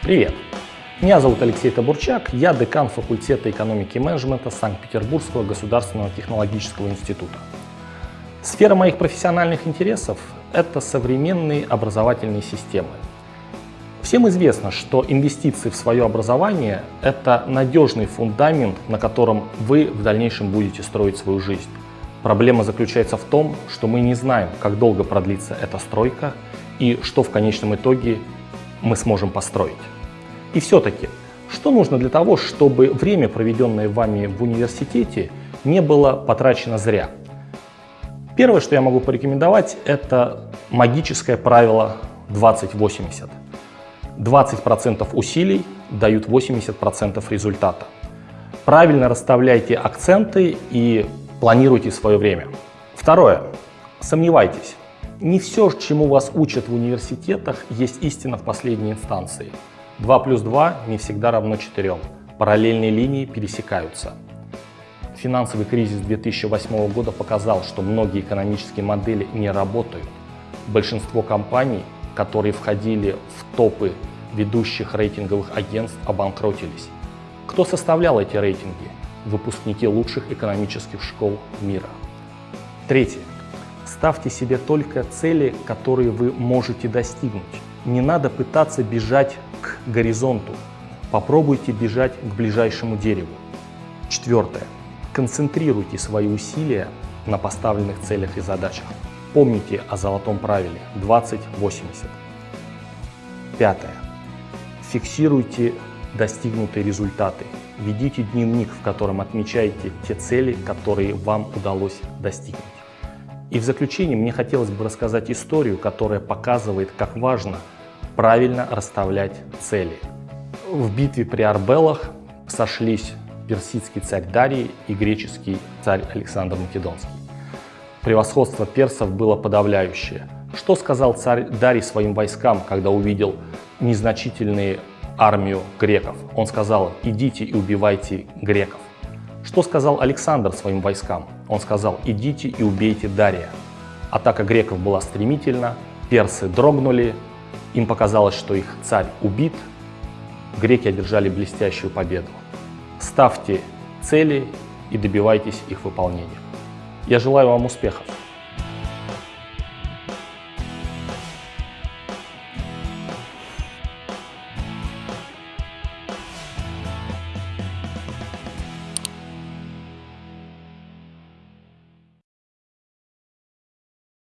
Привет! Меня зовут Алексей Табурчак, я декан факультета экономики и менеджмента Санкт-Петербургского государственного технологического института. Сфера моих профессиональных интересов – это современные образовательные системы. Всем известно, что инвестиции в свое образование – это надежный фундамент, на котором вы в дальнейшем будете строить свою жизнь. Проблема заключается в том, что мы не знаем, как долго продлится эта стройка и что в конечном итоге мы сможем построить. И все-таки, что нужно для того, чтобы время, проведенное вами в университете, не было потрачено зря? Первое, что я могу порекомендовать, это магическое правило 20-80. 20% усилий дают 80% результата. Правильно расставляйте акценты и планируйте свое время. Второе. Сомневайтесь. Не все, чему вас учат в университетах, есть истина в последней инстанции. 2 плюс 2 не всегда равно 4. Параллельные линии пересекаются. Финансовый кризис 2008 года показал, что многие экономические модели не работают. Большинство компаний, которые входили в топы ведущих рейтинговых агентств, обанкротились. Кто составлял эти рейтинги? Выпускники лучших экономических школ мира. Третье. Ставьте себе только цели, которые вы можете достигнуть. Не надо пытаться бежать к горизонту. Попробуйте бежать к ближайшему дереву. Четвертое. Концентрируйте свои усилия на поставленных целях и задачах. Помните о золотом правиле 20-80. Пятое. Фиксируйте достигнутые результаты. Ведите дневник, в котором отмечаете те цели, которые вам удалось достигнуть. И в заключение мне хотелось бы рассказать историю, которая показывает, как важно правильно расставлять цели. В битве при Арбелах сошлись персидский царь Дарий и греческий царь Александр Македонский. Превосходство персов было подавляющее. Что сказал царь Дарий своим войскам, когда увидел незначительные армию греков? Он сказал, идите и убивайте греков. Что сказал Александр своим войскам? Он сказал, идите и убейте Дария. Атака греков была стремительна, персы дрогнули, им показалось, что их царь убит, греки одержали блестящую победу. Ставьте цели и добивайтесь их выполнения. Я желаю вам успехов!